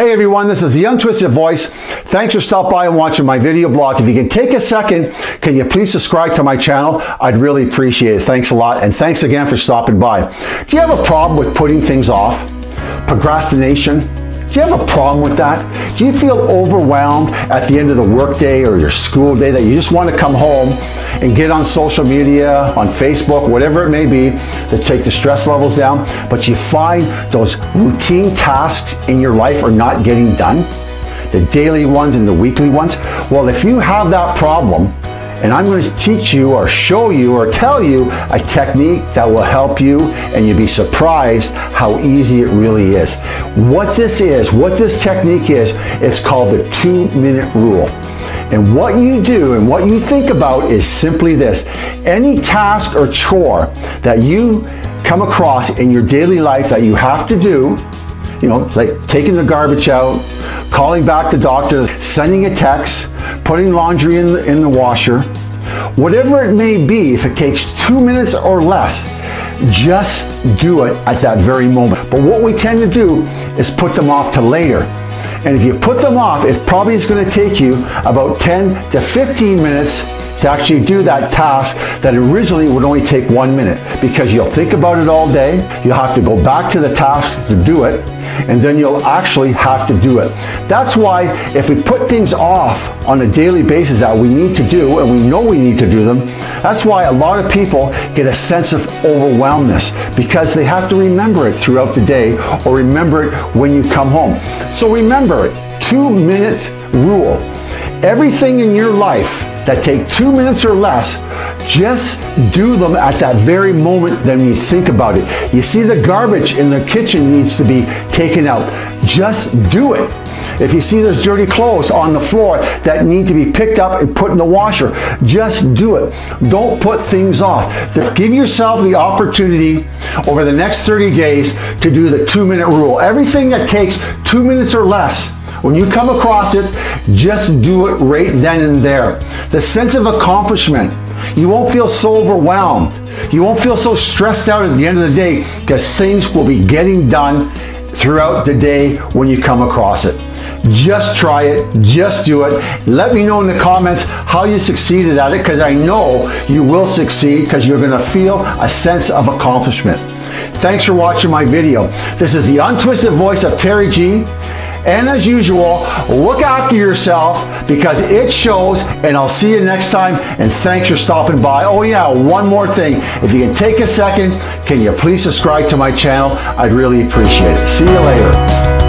Hey everyone, this is the Untwisted Voice. Thanks for stopping by and watching my video blog. If you can take a second, can you please subscribe to my channel? I'd really appreciate it. Thanks a lot and thanks again for stopping by. Do you have a problem with putting things off? Procrastination? Do you have a problem with that? Do you feel overwhelmed at the end of the workday or your school day that you just want to come home and get on social media, on Facebook, whatever it may be, to take the stress levels down, but you find those routine tasks in your life are not getting done? The daily ones and the weekly ones? Well, if you have that problem, and I'm going to teach you or show you or tell you a technique that will help you and you'll be surprised how easy it really is. What this is, what this technique is, it's called the two minute rule. And what you do and what you think about is simply this. Any task or chore that you come across in your daily life that you have to do, you know, like taking the garbage out, calling back the doctor, sending a text, putting laundry in the, in the washer, whatever it may be, if it takes two minutes or less, just do it at that very moment. But what we tend to do is put them off to later. And if you put them off, it probably is going to take you about 10 to 15 minutes to actually do that task that originally would only take one minute because you'll think about it all day, you'll have to go back to the task to do it, and then you'll actually have to do it. That's why if we put things off on a daily basis that we need to do, and we know we need to do them, that's why a lot of people get a sense of overwhelmness because they have to remember it throughout the day or remember it when you come home. So remember two minute rule. Everything in your life that take two minutes or less, just do them at that very moment then you think about it. You see the garbage in the kitchen needs to be taken out. Just do it. If you see there's dirty clothes on the floor that need to be picked up and put in the washer, just do it. Don't put things off. Give yourself the opportunity over the next 30 days to do the two minute rule. Everything that takes two minutes or less, when you come across it, just do it right then and there. The sense of accomplishment, you won't feel so overwhelmed. You won't feel so stressed out at the end of the day because things will be getting done throughout the day when you come across it. Just try it, just do it. Let me know in the comments how you succeeded at it because I know you will succeed because you're going to feel a sense of accomplishment. Thanks for watching my video. This is the untwisted voice of Terry G. And as usual, look after yourself because it shows and I'll see you next time and thanks for stopping by. Oh yeah, one more thing. If you can take a second, can you please subscribe to my channel? I'd really appreciate it. See you later.